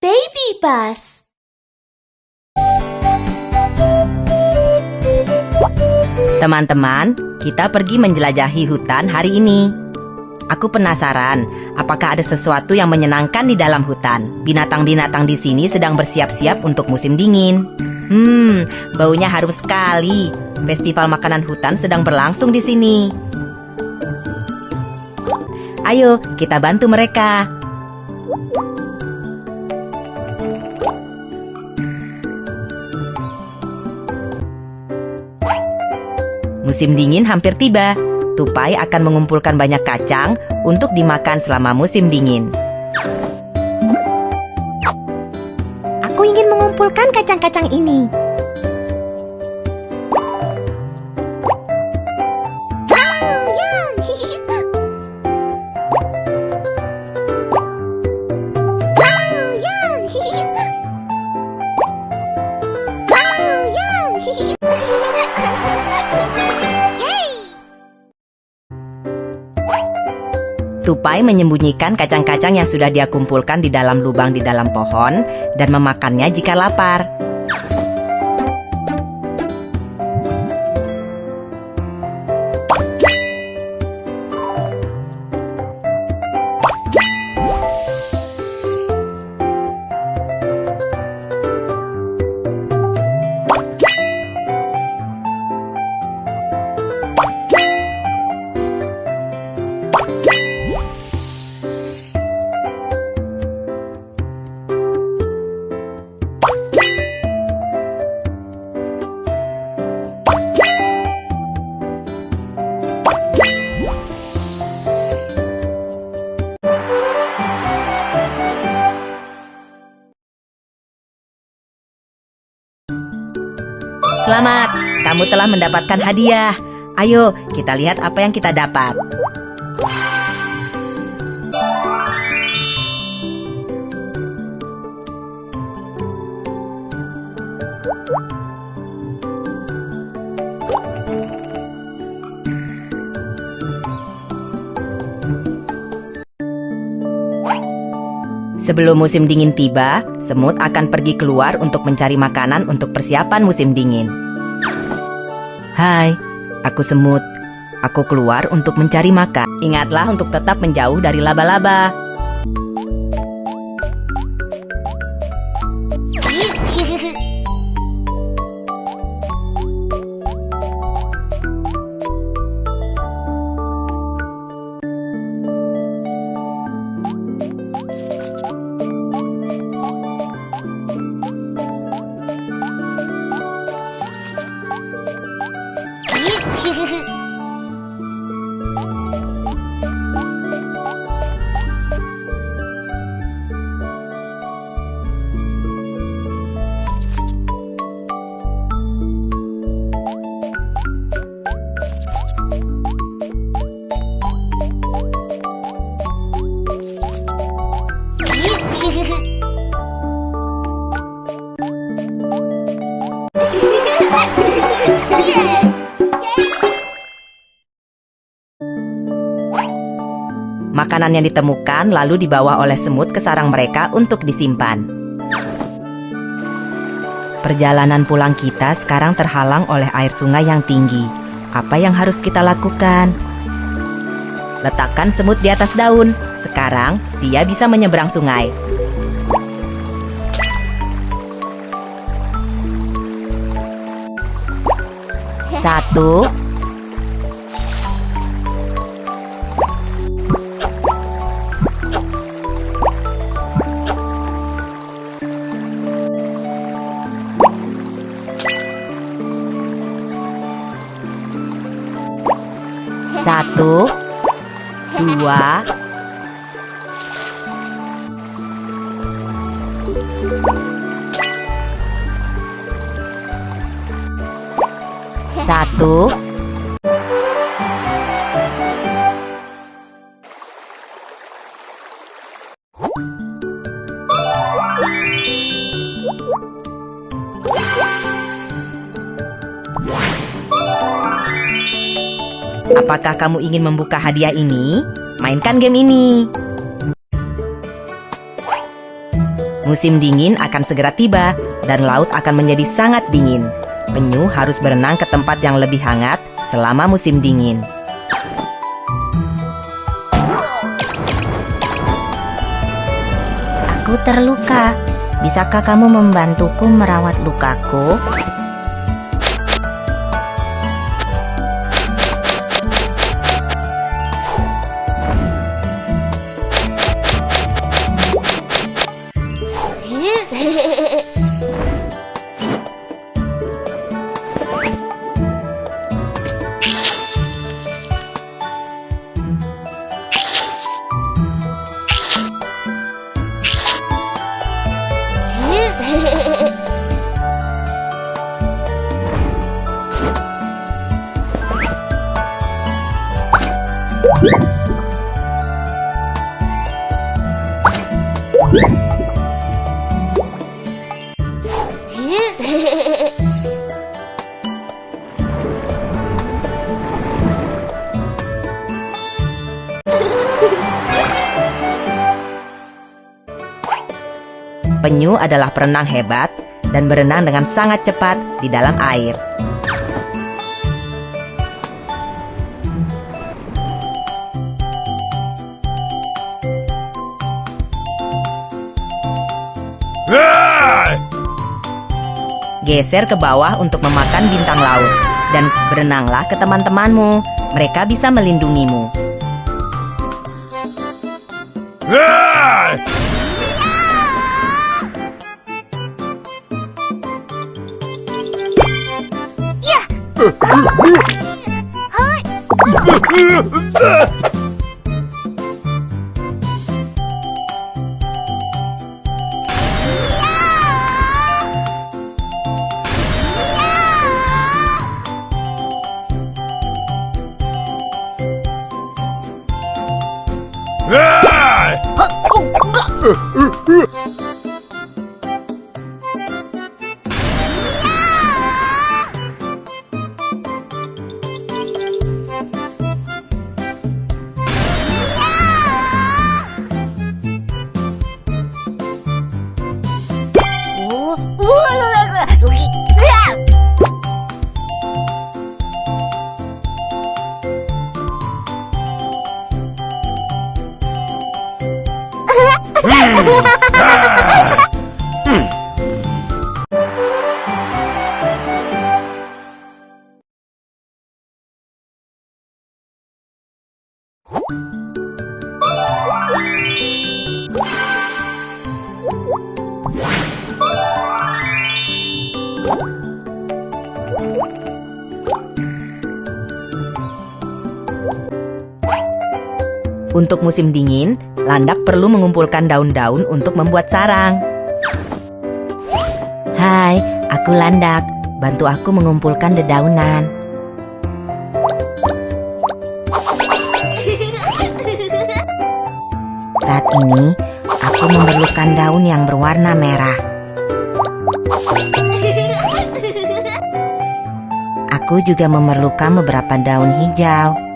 Baby bus. Teman-teman, kita pergi menjelajahi hutan hari ini. Aku penasaran, apakah ada sesuatu yang menyenangkan di dalam hutan? Binatang-binatang di sini sedang bersiap-siap untuk musim dingin. Hmm, baunya harum sekali. Festival makanan hutan sedang berlangsung di sini. Ayo, kita bantu mereka. Musim dingin hampir tiba. Tupai akan mengumpulkan banyak kacang untuk dimakan selama musim dingin. Aku ingin mengumpulkan kacang-kacang ini. Tupai menyembunyikan kacang-kacang yang sudah dia kumpulkan di dalam lubang di dalam pohon dan memakannya jika lapar. Kamu telah mendapatkan hadiah. Ayo, kita lihat apa yang kita dapat. Sebelum musim dingin tiba, semut akan pergi keluar untuk mencari makanan untuk persiapan musim dingin. Hai, aku semut. Aku keluar untuk mencari makan. Ingatlah untuk tetap menjauh dari laba-laba. Makanan yang ditemukan lalu dibawa oleh semut ke sarang mereka untuk disimpan. Perjalanan pulang kita sekarang terhalang oleh air sungai yang tinggi. Apa yang harus kita lakukan? Letakkan semut di atas daun. Sekarang dia bisa menyeberang sungai. Satu, Satu, dua, satu, Apakah kamu ingin membuka hadiah ini? mainkan game ini. Musim dingin akan segera tiba dan laut akan menjadi sangat dingin. Penyu harus berenang ke tempat yang lebih hangat selama musim dingin. Aku terluka. Bisakah kamu membantuku merawat lukaku? Bye. Penyu adalah perenang hebat dan berenang dengan sangat cepat di dalam air. Geser ke bawah untuk memakan bintang laut dan berenanglah ke teman-temanmu. Mereka bisa melindungimu. Uh, uh, uh. Untuk musim dingin, landak perlu mengumpulkan daun-daun untuk membuat sarang. Hai, aku Landak. Bantu aku mengumpulkan dedaunan. Saat ini, aku memerlukan daun yang berwarna merah. Aku juga memerlukan beberapa daun hijau.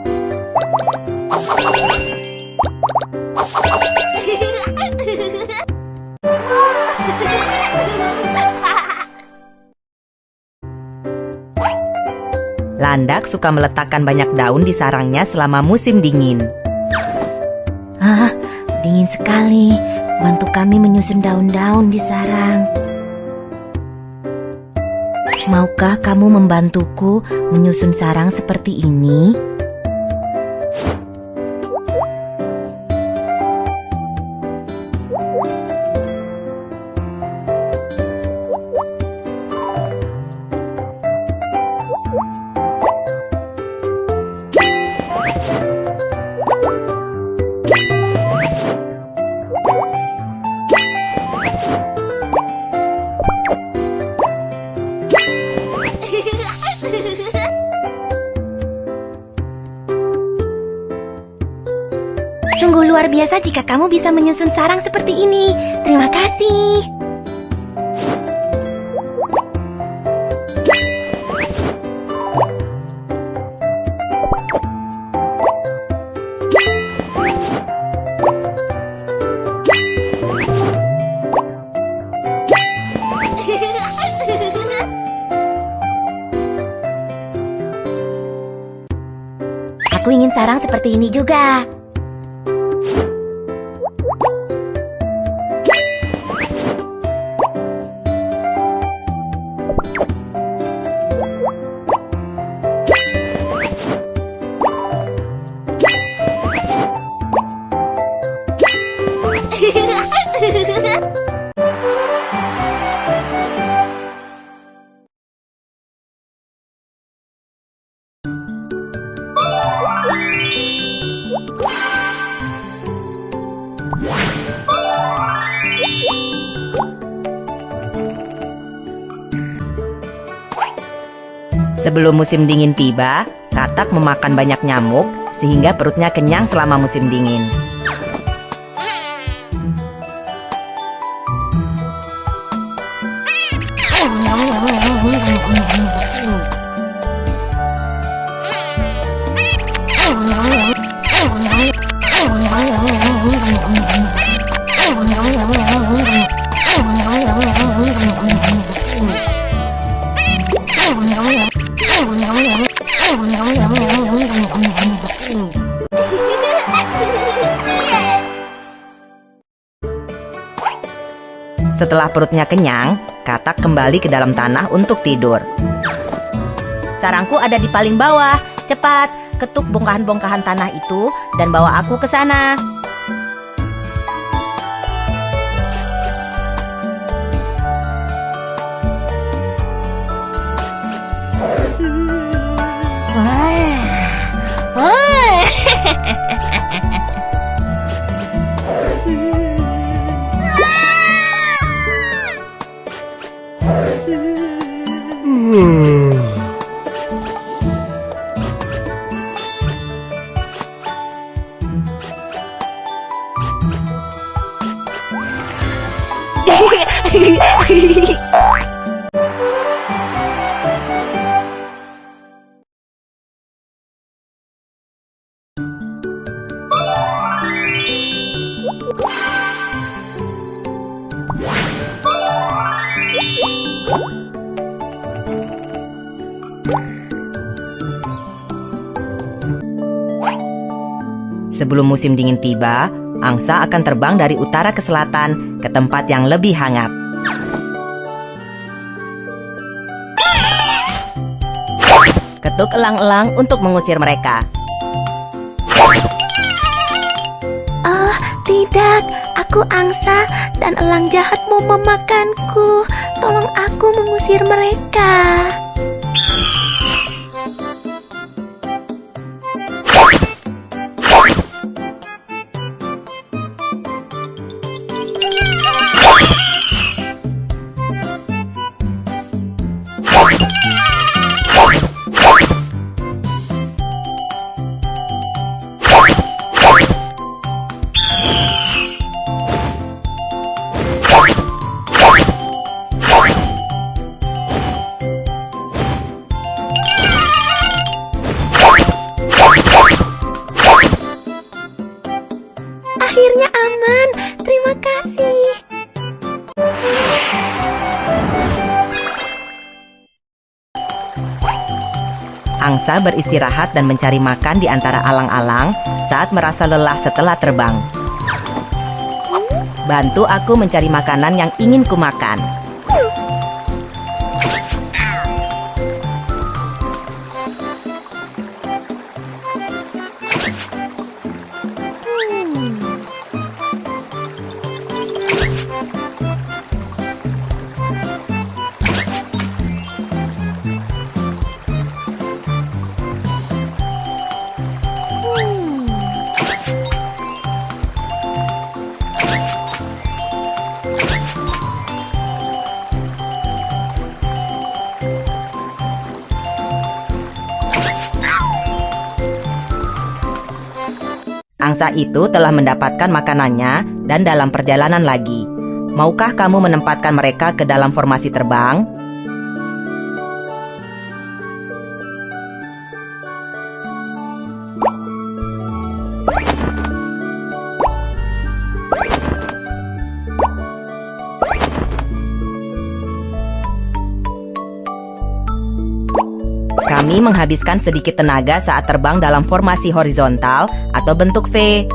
Landak suka meletakkan banyak daun di sarangnya selama musim dingin. Ah, dingin sekali. Bantu kami menyusun daun-daun di sarang. Maukah kamu membantuku menyusun sarang seperti ini? Sungguh luar biasa jika kamu bisa menyusun sarang seperti ini. Terima kasih. Aku ingin sarang seperti ini juga. Sebelum musim dingin tiba, katak memakan banyak nyamuk sehingga perutnya kenyang selama musim dingin. Setelah perutnya kenyang, katak kembali ke dalam tanah untuk tidur. Sarangku ada di paling bawah. Cepat, ketuk bongkahan-bongkahan tanah itu dan bawa aku ke sana. Sebelum musim dingin tiba, angsa akan terbang dari utara ke selatan ke tempat yang lebih hangat. Ketuk elang-elang untuk mengusir mereka. Oh, tidak. Aku angsa dan elang jahat mau memakanku. Tolong aku mengusir mereka. Angsa beristirahat dan mencari makan di antara alang-alang saat merasa lelah setelah terbang. Bantu aku mencari makanan yang ingin kumakan. Angsa itu telah mendapatkan makanannya dan dalam perjalanan lagi. Maukah kamu menempatkan mereka ke dalam formasi terbang? Kami menghabiskan sedikit tenaga saat terbang dalam formasi horizontal atau bentuk V.